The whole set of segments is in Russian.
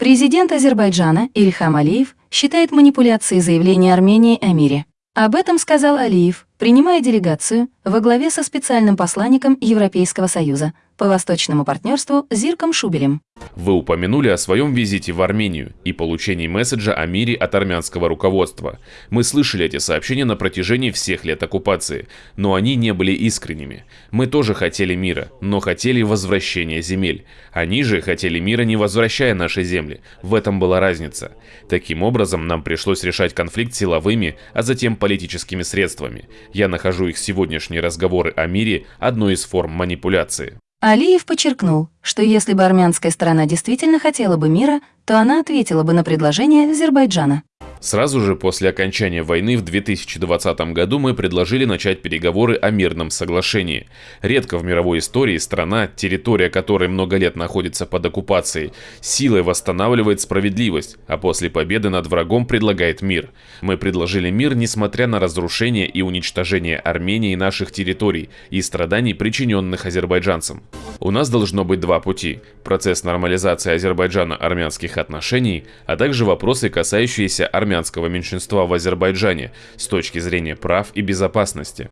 Президент Азербайджана Ильхам Алиев считает манипуляцией заявления Армении о мире. Об этом сказал Алиев, принимая делегацию во главе со специальным посланником Европейского Союза по восточному партнерству Зирком Шубелем. Вы упомянули о своем визите в Армению и получении месседжа о мире от армянского руководства. Мы слышали эти сообщения на протяжении всех лет оккупации, но они не были искренними. Мы тоже хотели мира, но хотели возвращения земель. Они же хотели мира, не возвращая наши земли. В этом была разница. Таким образом, нам пришлось решать конфликт силовыми, а затем политическими средствами. Я нахожу их сегодняшние разговоры о мире одной из форм манипуляции. Алиев подчеркнул, что если бы армянская сторона действительно хотела бы мира, то она ответила бы на предложение Азербайджана. Сразу же после окончания войны в 2020 году мы предложили начать переговоры о мирном соглашении. Редко в мировой истории страна, территория которой много лет находится под оккупацией, силой восстанавливает справедливость, а после победы над врагом предлагает мир. Мы предложили мир, несмотря на разрушение и уничтожение Армении наших территорий и страданий, причиненных азербайджанцам. У нас должно быть два пути. Процесс нормализации Азербайджана-армянских отношений, а также вопросы, касающиеся армянского меньшинства в Азербайджане с точки зрения прав и безопасности.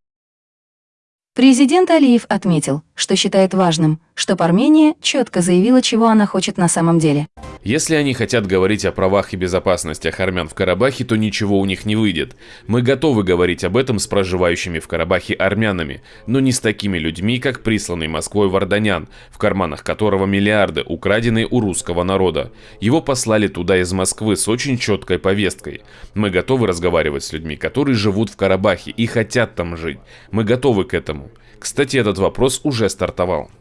Президент Алиев отметил, что считает важным, чтобы Армения четко заявила, чего она хочет на самом деле. Если они хотят говорить о правах и безопасностях армян в Карабахе, то ничего у них не выйдет. Мы готовы говорить об этом с проживающими в Карабахе армянами, но не с такими людьми, как присланный Москвой Варданян, в карманах которого миллиарды, украденные у русского народа. Его послали туда из Москвы с очень четкой повесткой. Мы готовы разговаривать с людьми, которые живут в Карабахе и хотят там жить. Мы готовы к этому. Кстати, этот вопрос уже стартовал.